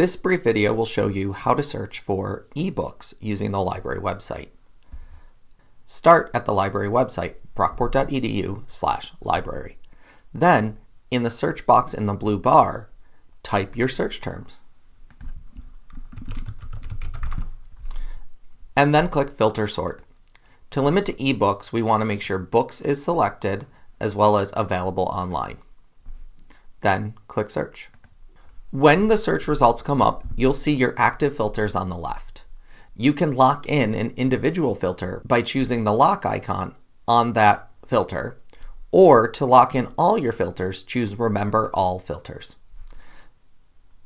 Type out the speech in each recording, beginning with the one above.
This brief video will show you how to search for ebooks using the library website. Start at the library website, brockport.edu slash library. Then, in the search box in the blue bar, type your search terms. And then click Filter Sort. To limit to ebooks, we want to make sure Books is selected as well as Available Online. Then click Search. When the search results come up, you'll see your active filters on the left. You can lock in an individual filter by choosing the lock icon on that filter, or to lock in all your filters, choose Remember All Filters.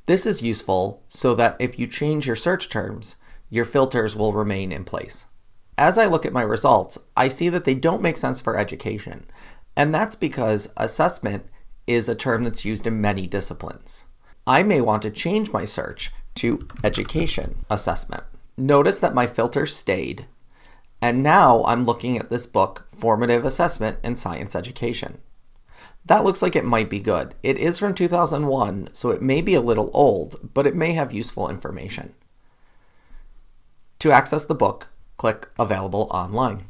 This is useful so that if you change your search terms, your filters will remain in place. As I look at my results, I see that they don't make sense for education, and that's because assessment is a term that's used in many disciplines. I may want to change my search to education assessment. Notice that my filter stayed, and now I'm looking at this book, Formative Assessment in Science Education. That looks like it might be good. It is from 2001, so it may be a little old, but it may have useful information. To access the book, click Available Online.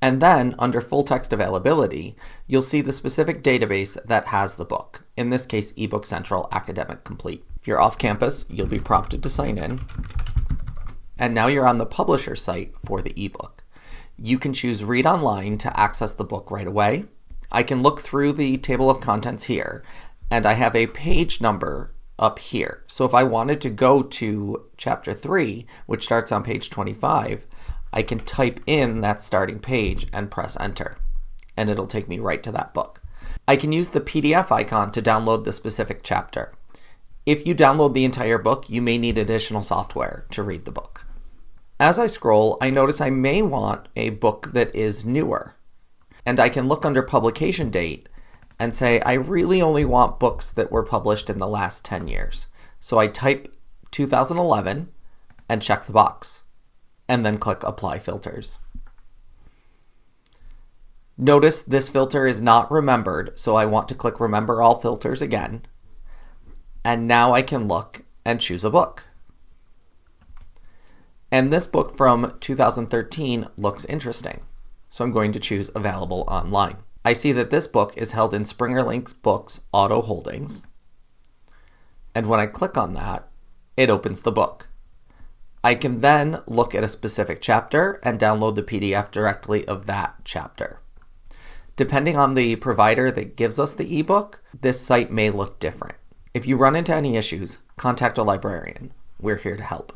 And then, under Full Text Availability, you'll see the specific database that has the book, in this case, eBook Central Academic Complete. If you're off campus, you'll be prompted to sign in. And now you're on the publisher site for the ebook. You can choose Read Online to access the book right away. I can look through the table of contents here, and I have a page number up here. So if I wanted to go to chapter 3, which starts on page 25, I can type in that starting page and press enter, and it'll take me right to that book. I can use the PDF icon to download the specific chapter. If you download the entire book, you may need additional software to read the book. As I scroll, I notice I may want a book that is newer. And I can look under publication date and say, I really only want books that were published in the last 10 years. So I type 2011 and check the box and then click Apply Filters. Notice this filter is not remembered, so I want to click Remember All Filters again. And now I can look and choose a book. And this book from 2013 looks interesting, so I'm going to choose Available Online. I see that this book is held in Springer Links Books Auto Holdings. And when I click on that, it opens the book. I can then look at a specific chapter and download the PDF directly of that chapter. Depending on the provider that gives us the ebook, this site may look different. If you run into any issues, contact a librarian. We're here to help.